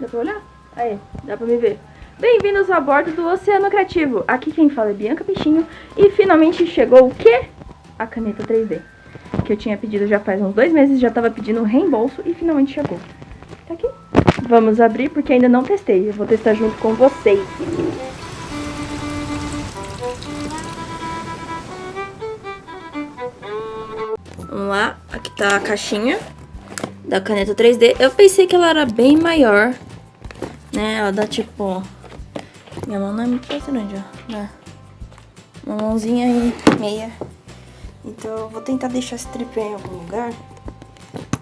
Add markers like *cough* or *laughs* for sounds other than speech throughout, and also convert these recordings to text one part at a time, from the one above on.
Dá pra olhar? Aí, dá pra me ver. Bem-vindos a bordo do Oceano Criativo. Aqui quem fala é Bianca Peixinho. E finalmente chegou o quê? A caneta 3D. Que eu tinha pedido já faz uns dois meses, já tava pedindo reembolso e finalmente chegou. Tá aqui. Vamos abrir porque ainda não testei. Eu vou testar junto com vocês. Vamos lá, aqui tá a caixinha da caneta 3D. Eu pensei que ela era bem maior, né? Ela dá tipo... Minha mão não é muito grande, ó. Dá uma mãozinha e meia. Então eu vou tentar deixar esse tripé em algum lugar.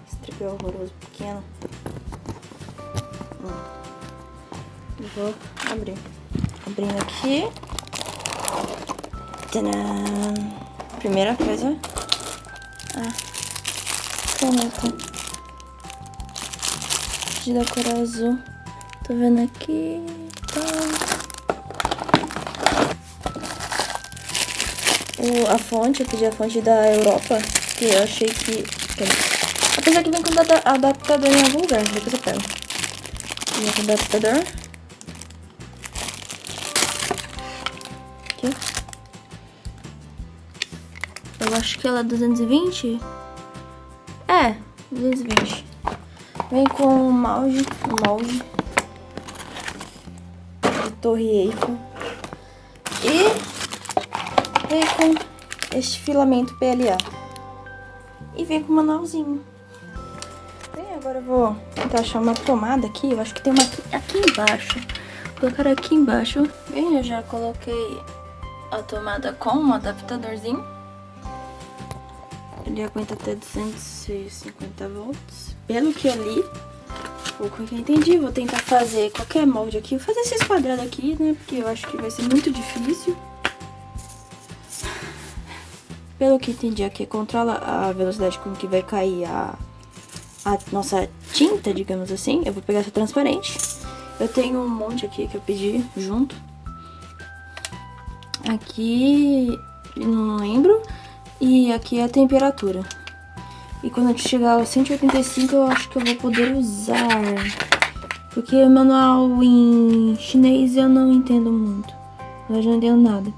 Esse tripé horroroso, pequeno. Hum. Vou abrir. Abrindo aqui. Tadã! Primeira coisa. Ah, caneta de da cor azul. Tô vendo aqui. Tá. O, a fonte, eu pedi a fonte da Europa, que eu achei que... Apesar que vem com adaptador em algum lugar, depois eu pego. Vem com adaptador. Aqui. Eu acho que ela é 220. É, 220. Vem com um molde, molde de Torre Eiffel. E vem com este filamento PLA. E vem com um manualzinho. Bem, agora eu vou achar uma tomada aqui. Eu acho que tem uma aqui, aqui embaixo. Vou colocar aqui embaixo. Bem, eu já coloquei a tomada com um adaptadorzinho. Ele aguenta até 250 volts. Pelo que eu li, ou que eu entendi, vou tentar fazer qualquer molde aqui. Vou fazer esses quadrados aqui, né? Porque eu acho que vai ser muito difícil. Pelo que entendi aqui, controla a velocidade com que vai cair a, a nossa tinta, digamos assim. Eu vou pegar essa transparente. Eu tenho um monte aqui que eu pedi junto. Aqui, não lembro. E aqui é a temperatura. E quando a gente chegar aos 185, eu acho que eu vou poder usar. Porque o manual em chinês eu não entendo muito. Eu já não entendo nada.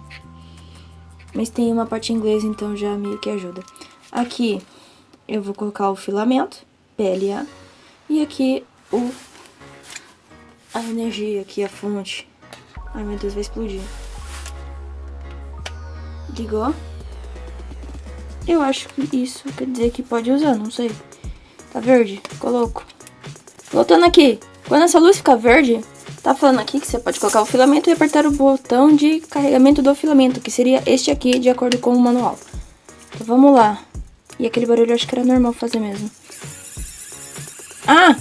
Mas tem uma parte em inglês, então já meio que ajuda. Aqui eu vou colocar o filamento, PLA. E aqui o a energia, aqui a fonte. Ai meu Deus, vai explodir. Ligou. Eu acho que isso quer dizer que pode usar, não sei. Tá verde? Coloco. Voltando aqui. Quando essa luz ficar verde, tá falando aqui que você pode colocar o filamento e apertar o botão de carregamento do filamento, que seria este aqui, de acordo com o manual. Então vamos lá. E aquele barulho eu acho que era normal fazer mesmo. Ah!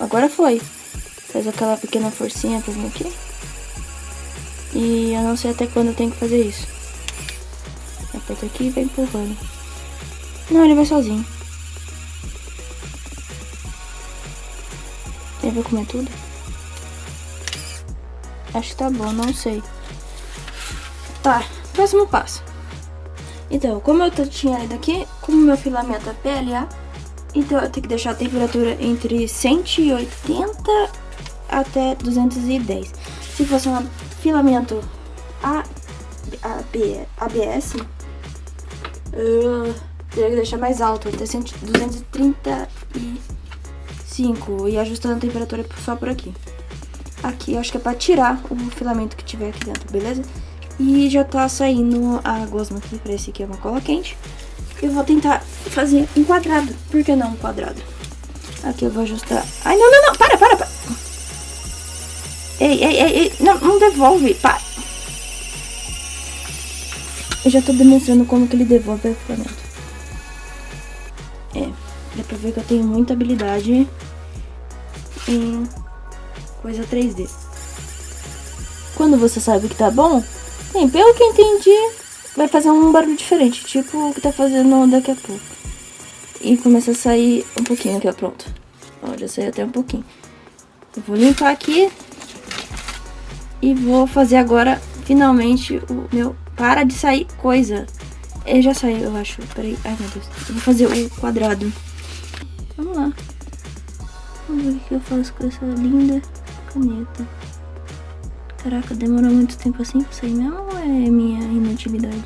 Agora foi. Faz aquela pequena forcinha pra vir aqui. E eu não sei até quando eu tenho que fazer isso. Aperta aqui e vai empurrando. Não, ele vai sozinho. Ele vai comer tudo? Acho que tá bom, não sei. Tá, próximo passo. Então, como eu tinha lido aqui, como meu filamento é PLA, então eu tenho que deixar a temperatura entre 180 até 210. Se fosse um filamento A, AB, ABS, uh, teria que deixar mais alto, até 235 e ajustando a temperatura só por aqui. Aqui acho que é pra tirar o filamento que tiver aqui dentro, beleza? E já tá saindo a gosma aqui, pra esse aqui é uma cola quente. Eu vou tentar fazer um quadrado, por que não um quadrado? Aqui eu vou ajustar... Ai, não, não, não, para, para, para! Ei, ei, ei, ei, não, não devolve, para! Eu já tô demonstrando como que ele devolve o filamento. É, ver que eu tenho muita habilidade em coisa 3D. Quando você sabe que tá bom, bem, pelo que entendi, vai fazer um barulho diferente, tipo o que tá fazendo daqui a pouco. E começa a sair um pouquinho aqui, ó, pronto. Ó, já saiu até um pouquinho. Eu vou limpar aqui e vou fazer agora, finalmente, o meu... Para de sair coisa. Ele já saiu, eu acho. Peraí. Ai, meu Deus. Eu vou fazer o quadrado. Vamos lá. Vamos ver o que eu faço com essa linda caneta. Caraca, demorou muito tempo assim pra sair mesmo ou é minha inutilidade?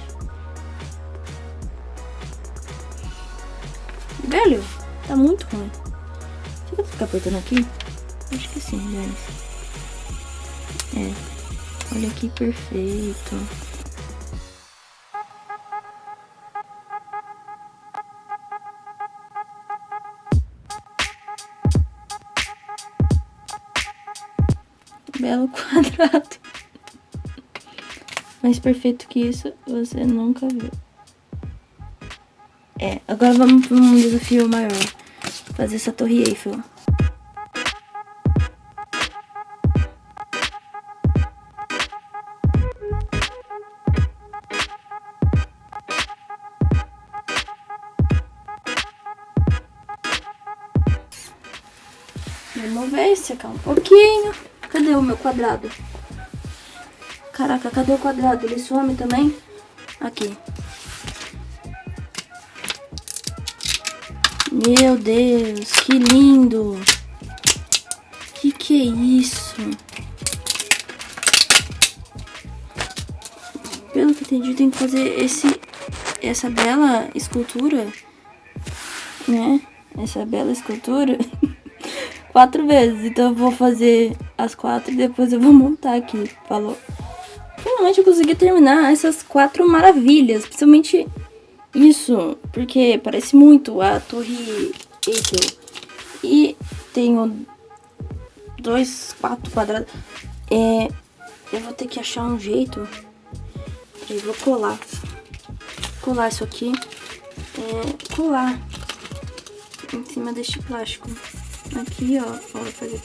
Velho, tá muito ruim. Será que ficar apertando aqui? Acho que sim, guys. É. Olha que perfeito. Belo *laughs* quadrado. Mais perfeito que isso, você nunca viu. É, agora vamos para um desafio maior. Fazer essa torre Eiffel. Vamos ver, secar um pouquinho. Cadê o meu quadrado? Caraca, cadê o quadrado? Ele some também? Aqui. Meu Deus, que lindo. Que que é isso? Pelo que entendi, tem que fazer esse, essa bela escultura, né? Essa bela escultura *laughs* quatro vezes. Então eu vou fazer as quatro e depois eu vou montar aqui. Falou? Finalmente eu consegui terminar essas quatro maravilhas. Principalmente isso, porque parece muito a torre Eiffel. E tenho dois, quatro quadrados. É, eu vou ter que achar um jeito. Eu vou colar. Colar isso aqui. É, colar em cima deste plástico. Aqui, ó. ó fazer.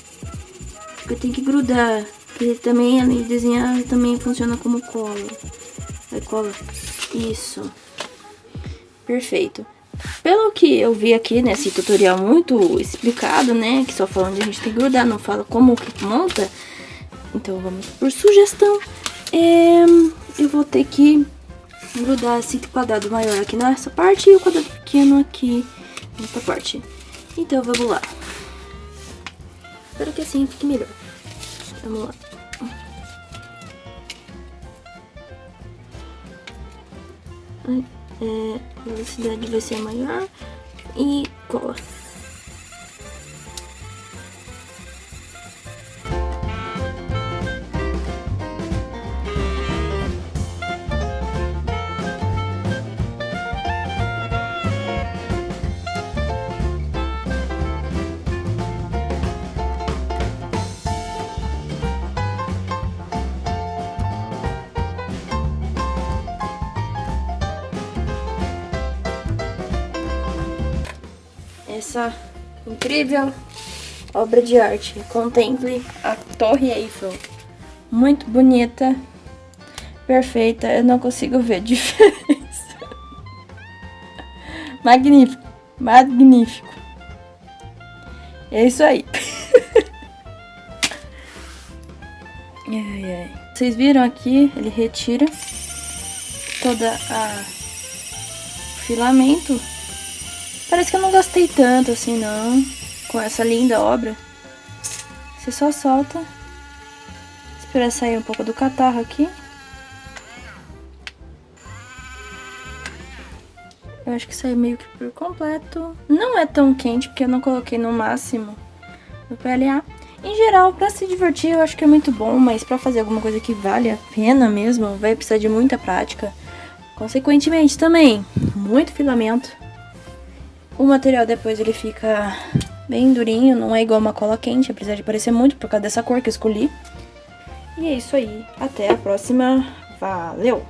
Porque tem que grudar. Porque também, além de desenhar, também funciona como cola. Vai, cola. Isso. Perfeito. Pelo que eu vi aqui nesse tutorial muito explicado, né? Que só fala onde a gente tem que grudar, não fala como que monta. Então vamos por sugestão. É, eu vou ter que grudar esse quadrado maior aqui nessa parte e o quadrado pequeno aqui nessa parte. Então vamos lá. Espero que assim fique melhor. Vamos lá. É, a velocidade vai ser maior e cola. Essa incrível obra de arte. Contemple a Torre Eiffel. Muito bonita, perfeita, eu não consigo ver *laughs* diferença. Magnífico, magnífico. É isso aí. *laughs* Vocês viram aqui, ele retira toda a filamento Parece que eu não gostei tanto assim, não, com essa linda obra. Você só solta. Espera sair um pouco do catarro aqui. Eu acho que saiu meio que por completo. Não é tão quente, porque eu não coloquei no máximo no PLA. Em geral, pra se divertir, eu acho que é muito bom, mas pra fazer alguma coisa que vale a pena mesmo, vai precisar de muita prática. Consequentemente, também, muito filamento. O material depois ele fica bem durinho, não é igual uma cola quente, apesar de parecer muito por causa dessa cor que eu escolhi. E é isso aí, até a próxima, valeu!